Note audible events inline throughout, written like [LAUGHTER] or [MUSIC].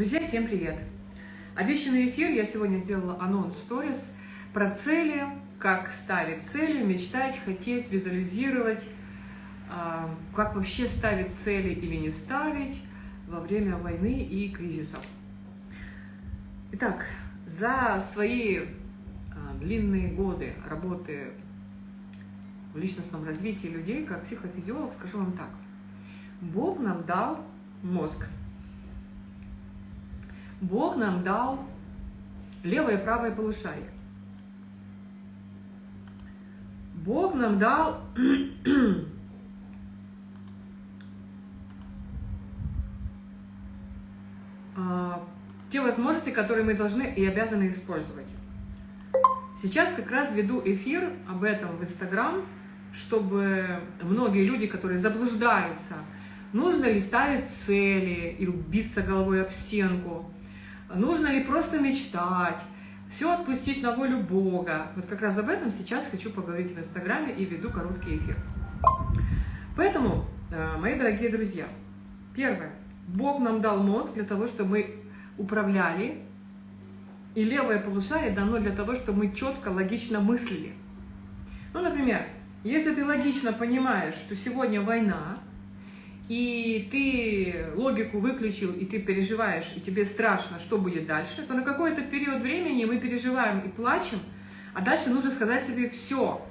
Друзья, всем привет! Обещанный эфир я сегодня сделала анонс сторис про цели, как ставить цели, мечтать, хотеть, визуализировать, а, как вообще ставить цели или не ставить во время войны и кризисов. Итак, за свои а, длинные годы работы в личностном развитии людей, как психофизиолог, скажу вам так. Бог нам дал мозг, Бог нам дал левое и правое полушарие. Бог нам дал [CLEARS THROAT] а, те возможности, которые мы должны и обязаны использовать. Сейчас как раз веду эфир об этом в Инстаграм, чтобы многие люди, которые заблуждаются, нужно ли ставить цели и биться головой об стенку, Нужно ли просто мечтать? Все отпустить на волю Бога. Вот как раз об этом сейчас хочу поговорить в Инстаграме и веду короткий эфир. Поэтому, э, мои дорогие друзья, первое. Бог нам дал мозг для того, чтобы мы управляли, и левое полушарие дано для того, чтобы мы четко, логично мыслили. Ну, например, если ты логично понимаешь, что сегодня война, и ты логику выключил, и ты переживаешь, и тебе страшно, что будет дальше, то на какой-то период времени мы переживаем и плачем, а дальше нужно сказать себе «все».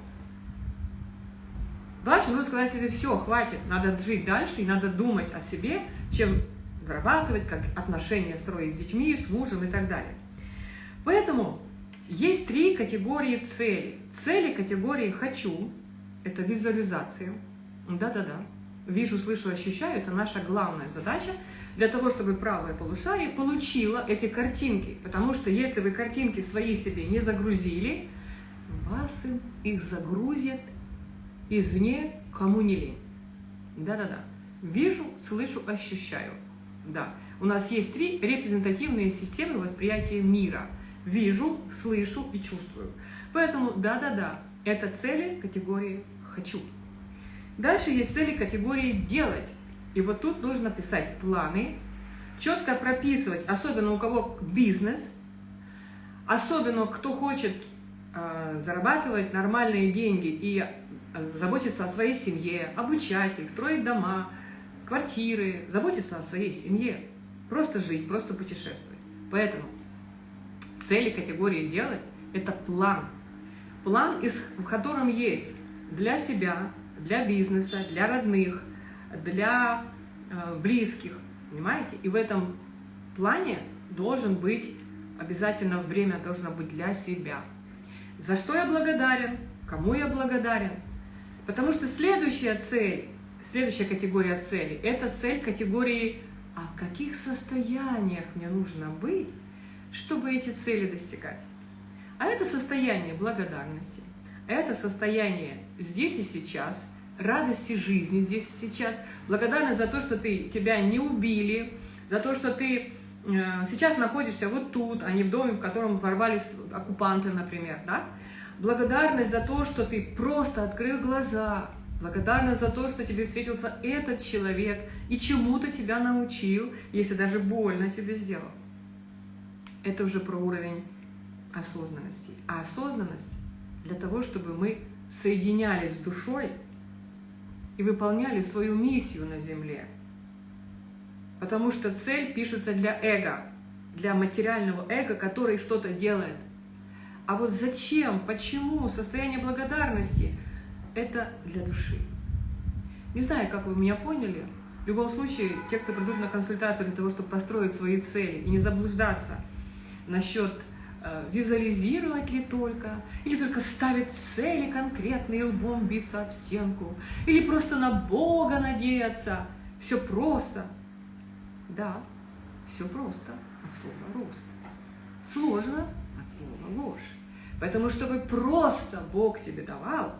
Дальше нужно сказать себе «все, хватит, надо жить дальше, и надо думать о себе, чем зарабатывать, как отношения строить с детьми, с мужем и так далее». Поэтому есть три категории целей. Цели категории «хочу» – это визуализация. Да-да-да вижу, слышу, ощущаю, это наша главная задача для того, чтобы правое полушарие получило эти картинки. Потому что если вы картинки свои себе не загрузили, вас их загрузят извне, кому не лень. Да-да-да. Вижу, слышу, ощущаю. Да. У нас есть три репрезентативные системы восприятия мира. Вижу, слышу и чувствую. Поэтому да-да-да, это цели категории «хочу». Дальше есть цели категории «делать». И вот тут нужно писать планы, четко прописывать, особенно у кого бизнес, особенно кто хочет э, зарабатывать нормальные деньги и заботиться о своей семье, обучать их, строить дома, квартиры, заботиться о своей семье, просто жить, просто путешествовать. Поэтому цели категории «делать» — это план. План, в котором есть для себя, для бизнеса, для родных, для э, близких, понимаете? И в этом плане должен быть, обязательно время должно быть для себя. За что я благодарен, кому я благодарен. Потому что следующая цель, следующая категория целей, это цель категории «А в каких состояниях мне нужно быть, чтобы эти цели достигать?» А это состояние благодарности, это состояние здесь и сейчас, радости жизни здесь и сейчас, благодарность за то, что ты, тебя не убили, за то, что ты э, сейчас находишься вот тут, а не в доме, в котором ворвались оккупанты, например, да? Благодарность за то, что ты просто открыл глаза, благодарность за то, что тебе встретился этот человек и чему-то тебя научил, если даже больно тебе сделал. Это уже про уровень осознанности. А осознанность для того, чтобы мы соединялись с душой и выполняли свою миссию на Земле. Потому что цель пишется для эго, для материального эго, который что-то делает. А вот зачем, почему, состояние благодарности – это для души. Не знаю, как вы меня поняли. В любом случае, те, кто придут на консультацию для того, чтобы построить свои цели и не заблуждаться насчет визуализировать ли только, или только ставить цели конкретные, лбом биться об стенку, или просто на Бога надеяться. Все просто. Да, все просто от слова рост. Сложно от слова ложь. Поэтому, чтобы просто Бог тебе давал,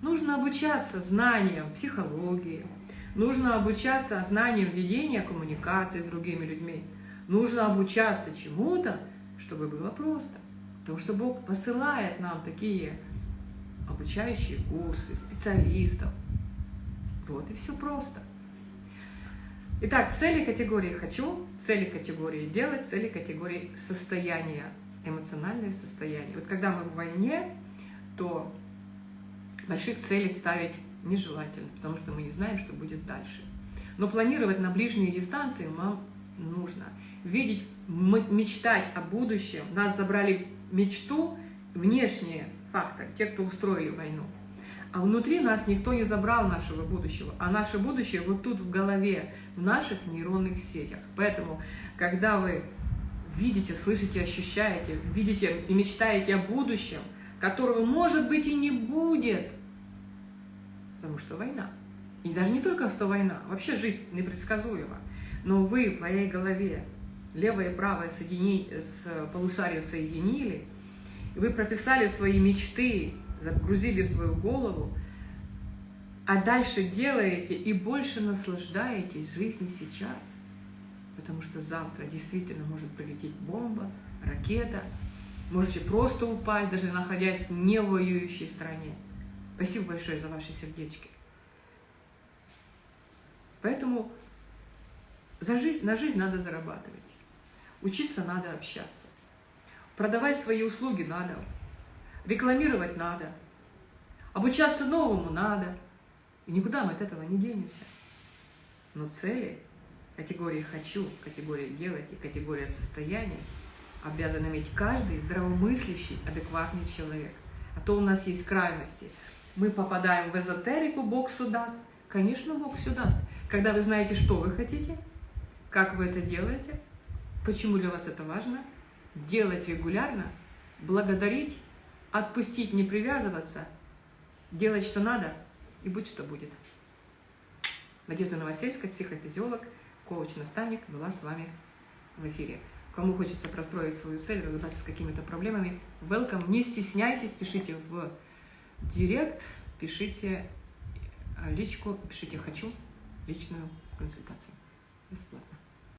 нужно обучаться знаниям психологии, нужно обучаться знаниям ведения коммуникации с другими людьми, нужно обучаться чему-то, чтобы было просто. Потому что Бог посылает нам такие обучающие курсы, специалистов. Вот и все просто. Итак, цели категории «хочу», цели категории «делать», цели категории «состояние», эмоциональное состояние. Вот когда мы в войне, то больших целей ставить нежелательно, потому что мы не знаем, что будет дальше. Но планировать на ближние дистанции нам нужно. Видеть, мечтать о будущем. Нас забрали мечту, внешние факторы, те, кто устроили войну. А внутри нас никто не забрал нашего будущего, а наше будущее вот тут в голове, в наших нейронных сетях. Поэтому, когда вы видите, слышите, ощущаете, видите и мечтаете о будущем, которого, может быть, и не будет, потому что война. И даже не только что война, вообще жизнь непредсказуема. Но вы в моей голове левое и правое соедини... с полушария соединили, и вы прописали свои мечты, загрузили в свою голову, а дальше делаете и больше наслаждаетесь жизнью сейчас. Потому что завтра действительно может прилететь бомба, ракета, можете просто упасть, даже находясь не в воюющей стране. Спасибо большое за ваши сердечки. Поэтому за жизнь, на жизнь надо зарабатывать. Учиться надо общаться. Продавать свои услуги надо. Рекламировать надо. Обучаться новому надо. И никуда мы от этого не денемся. Но цели, категории «хочу», категория «делать» и категория «состояние» обязан иметь каждый здравомыслящий, адекватный человек. А то у нас есть крайности. Мы попадаем в эзотерику, Бог все даст. Конечно, Бог все даст. Когда вы знаете, что вы хотите, как вы это делаете, почему для вас это важно, делать регулярно, благодарить отпустить, не привязываться, делать, что надо, и будь, что будет. Надежда Новосельская, психофизиолог, коуч-наставник, была с вами в эфире. Кому хочется простроить свою цель, разобраться с какими-то проблемами, welcome, не стесняйтесь, пишите в директ, пишите личку, пишите «хочу» личную консультацию. Бесплатно.